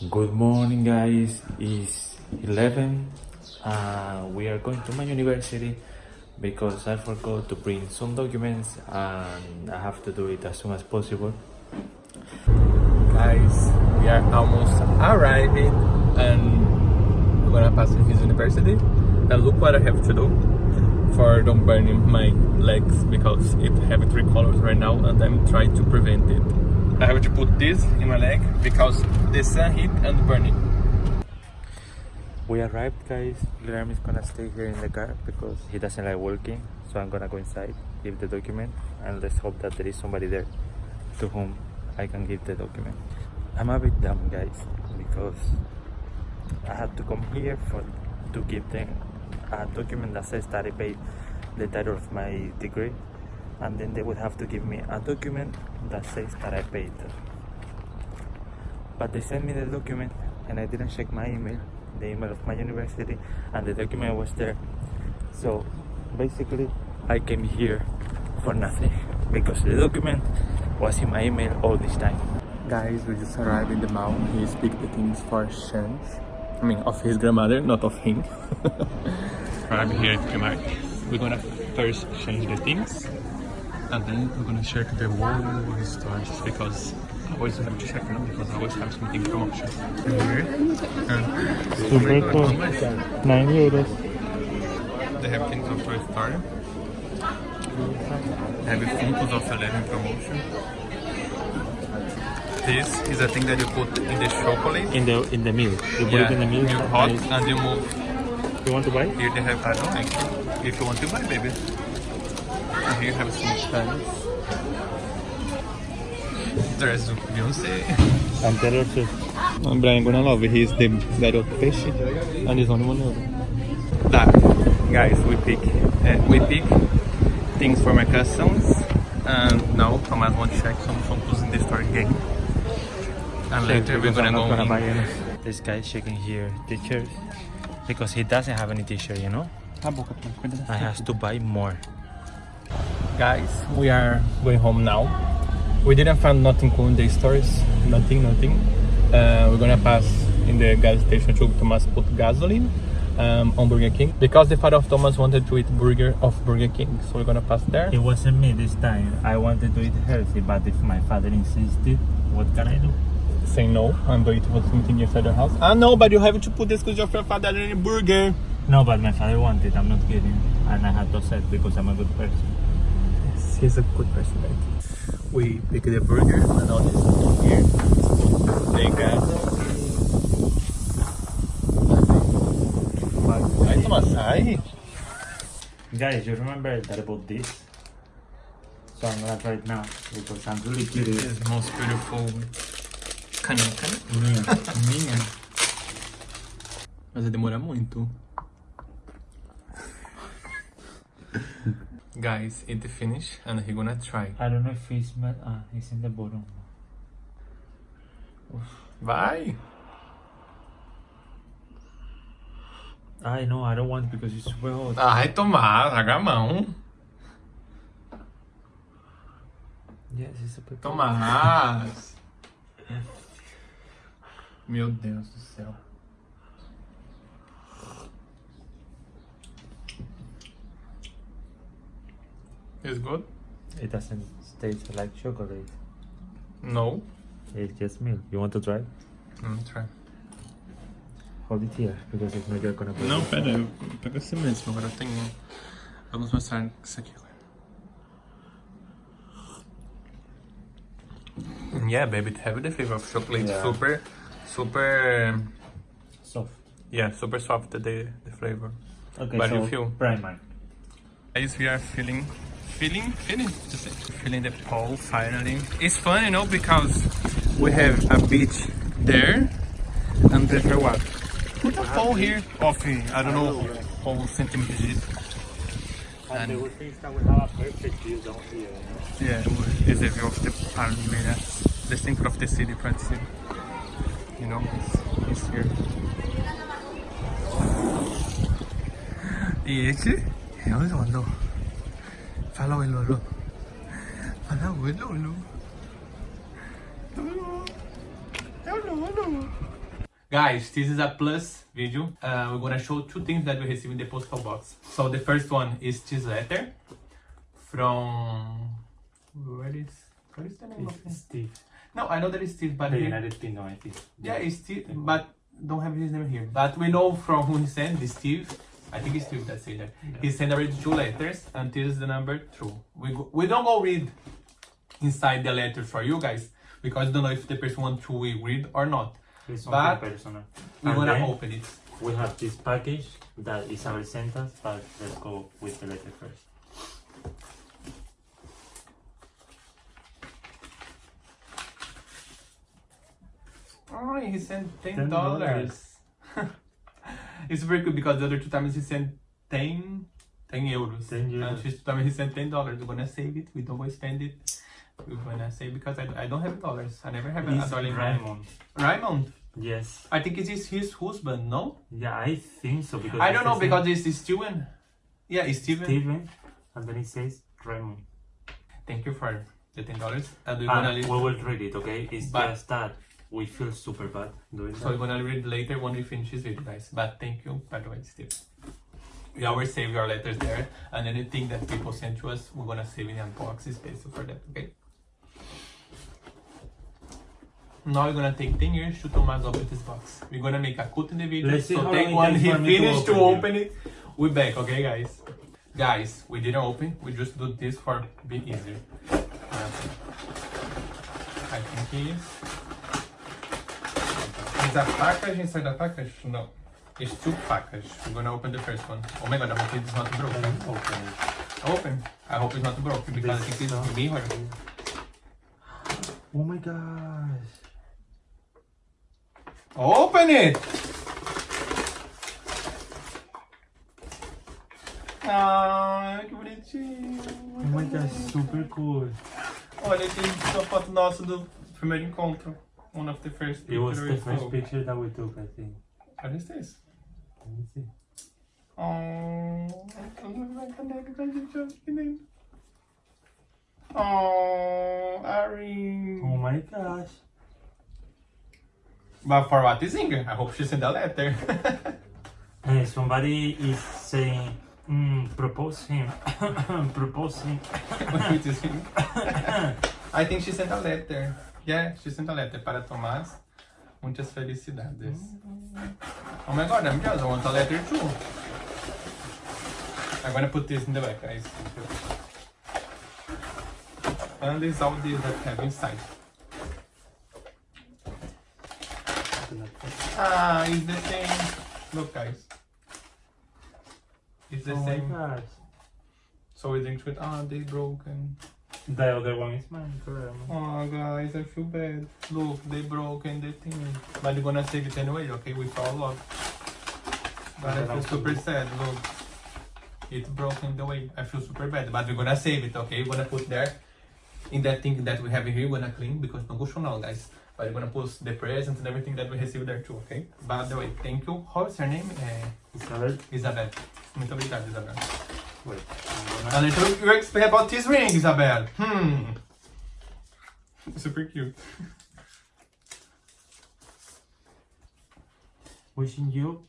Good morning, guys. It's 11. Uh, we are going to my university because I forgot to bring some documents and I have to do it as soon as possible. Guys, we are almost arriving and we're gonna pass his university. And look what I have to do for don't burning my legs because it have three colors right now and I'm trying to prevent it. I have to put this in my leg because the sun heat and burning. We arrived, guys. Guillermo is gonna stay here in the car because he doesn't like walking. So I'm gonna go inside, give the document, and let's hope that there is somebody there to whom I can give the document. I'm a bit dumb, guys, because I had to come here for to give them a document that says that I paid the title of my degree, and then they would have to give me a document that says that I paid. But they sent me the document, and I didn't check my email, the email of my university, and the document was there. So basically, I came here for nothing because the document was in my email all this time. Guys, we just arrived in the mall. He speak the things for change. I mean, of his grandmother, not of him. I'm here at Primark. We're gonna first change the things, and then we're gonna check the whole stores because I always have to check them because I always have something promotion. And here, and Super cool. 9 euros. they have things of Toy Story. They have Funkos of 11 promotion. This is a thing that you put in the chocolate. In the in the milk. You put it in the milk. you hot and you move. You want to buy? Here they have, I don't know, if you want to buy, baby. And here you have some pants. There's Beyonce. And Taylor Swift. I'm Brian gonna love it. He's the garoto peixe and he's only one euro. Tá, guys, we pick, uh, we pick things for my customs and now Thomas want to check some photos in the store game. And later we're gonna I'm go gonna in. buy any. This guy is checking here t-shirts because he doesn't have any t-shirt, you know. A boca, Thomas, cuida I has to buy more. Guys, we are going home now. We didn't find nothing cool in the stores. Nothing, nothing. Uh, we're gonna pass in the gas station to Thomas put gasoline um, on Burger King because the father of Thomas wanted to eat burger of Burger King, so we're gonna pass there. It wasn't me this time. I wanted to eat healthy, but if my father insisted, what can I do? Say no and do it for something inside the house. Ah no, but you have to put this because your father in a burger. No, but my father wanted. I'm not kidding, and I had to accept because I'm a good person. Yes, he's a good person, right? We pick the burger and all this here. The gasoline. Ai, Thomas, sai. Guys, you remember that I bought this? So I'm gonna try it now because I'm really curious. This most beautiful caneca. Minha, minha. Mas vai demorar muito. Guys, eat the finish and he gonna try. I don't know if it's ah, it's in the bottom. Vai! I know I don't want because it's super hot. Ai, Tomás, larga a mão. Yes, it's super. Tomás! Meu Deus do céu. It's good? It doesn't taste like chocolate. No. It's just milk. You want to try? Hum, try. Hold it here because if not you're gonna break Não, it. pera, eu pego assim mesmo. Agora tenho. Vamos mostrar isso aqui. Yeah, baby, it have the flavor of chocolate. Yeah. Super, super. Soft. Yeah, super soft the the flavor. Okay, But so you feel- primer. Guys, we are feeling, feeling, feeling, just feeling the pole finally. It's fun, you know, because we have a beach there, and a what? Put a pole here of I don't know how centimeters it is. And the good thing is that we have a perfect view down here. Yeah, it's a view of the Palmeiras, the center of the city, practically. You know, it's, it's here. E esse é o Lolo. Fala oi, Lolo. Fala oi, Lolo. Lolo. É o Lolo. Guys, this is a plus video. Uh, we're gonna show two things that we received in the postal box. So the first one is this letter from where is what is the name of it? Steve. No, I know that it's Steve, but The here- United Kingdom, I think. yeah, it's Steve, but don't have his name here. But we know from who he sent, this Steve. I think it's Steve that said that. He sent already two letters, and this is the number two. We go, we don't go read inside the letter for you guys because we don't know if the person want to read or not. It's But personal. We're And gonna open it. We have this package that is Isabel sent us, but let's go with the letter first. Oh, he sent ten $10. dollars. it's very good because the other two times he sent 10, 10 euros. 10 euros. And this time he sent ten dollars. We're gonna save it. We don't go spend it. We're gonna save because I, I don't have dollars. I never have a It's dollar. in Raymond. Raymond. Yes. I think it is his husband. No, Yeah, I think so because I don't know because it's Steven. Yeah, it's Steven. Steven, and then it says Raymond. Thank you for the ten dollars. And we're ah, gonna we leave. will read it, okay? It's But- just that we feel super bad doing So we're that. gonna read later when we finish this video, guys. But thank you, by the way, Steve. We always save your letters there, and anything that people send to us, we're gonna save in the unbox space for that, okay? Now we're gonna take 10 years to Thomas open this box. We're gonna make a cut in the video, Let's so take long it when he for to finished to open open it, we're back, okay, guys? Guys, we didn't open, we just do this for be easier. Uh, I think he is. Is that package inside the package? No. It's two package. We're gonna open the first one. Oh my god, I hope it's not broken. Open it. Open. I hope it's not broken because I This think it's mirror. Oh my gosh. Open it! Ah, que bonitinho. Oh my gosh, super cool. Olha aqui, uma foto nossa do primeiro encontro. One of the first It was the first took. picture that we took, I think. What is this? Let me see. Oh, a caneca com a gente olha que lindo. Oh, Ari. Oh my gosh. But for what is Inga? I hope she sent a letter. Hey, somebody is saying, mm, propose him. propose him. What is Inga? I think she sent a letter. Yeah, she sent a letter para Tomás. Muitas felicidades. Oh my god, I'm. I want a letter too. I'm gonna put this in the back, guys. And this is all this that have inside. Ah, it's the same. Look, guys. It's the oh same. So we think with ah, they broken. The other one is mine, correct. Oh, guys, I feel bad. Look, they broke and the thing. But we're gonna save it anyway, okay? With all love. But I feel super sad. Look, it's broken the way. I feel super bad. But we're gonna save it, okay? We're gonna put there in that thing that we have here. We're gonna clean because no go show now, guys. But we're gonna post the presents and everything that we received there too, okay? By the way, thank you. How's her name? Uh, Isabel, Isabel. Muito obrigado, Isabel. Wait. I'm gonna... A little you explain about this ring, Isabel. Hmm. Super cute. Wishing you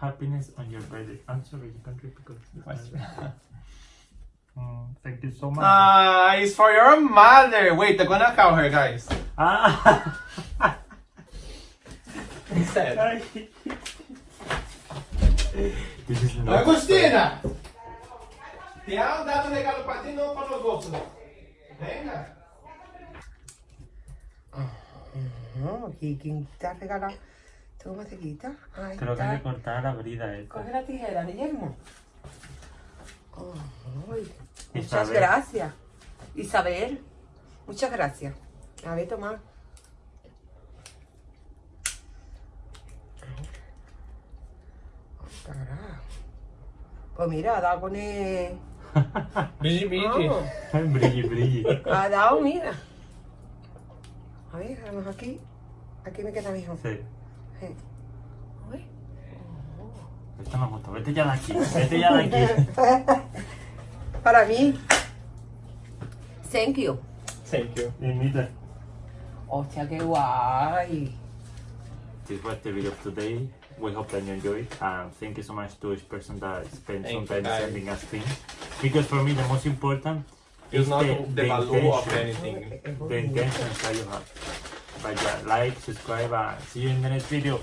happiness on your birthday. I'm sorry, you can't read because. it's my- Mm, thank you so much. Ah, it's for your mother. Wait, I'm gonna call her, guys. Ah! Instead. this is not. Agostina! Te han dado un regalo para ti, no para los nosotros. Venga. No, ¿quién te ha regalado? ¿Tú cómo te quitas? Ahí Creo que hay que cortar la brida esta. Eh. Coge la tijera, Guillermo. Oh, muchas gracias. Isabel, muchas gracias. A ver, toma. Pues mira, da a poner Bigi, bigi. Oh, brilli, brilli. ha dado, mira. A ver, vamos aquí. Aquí me queda mejor. Sí. Sí. Esto no gustó. Vete ya de aquí. Vete ya de aquí. Para mí. Thank you. Thank you. Imita. Hostia, qué guay. this was the video of today. We hope that you enjoyed. And thank you so much to each person that spent Thank some time sending us things. Because for me, the most important It's is not the, the, the value of intention, anything. the intentions that you have. But yeah, like, subscribe, and see you in the next video.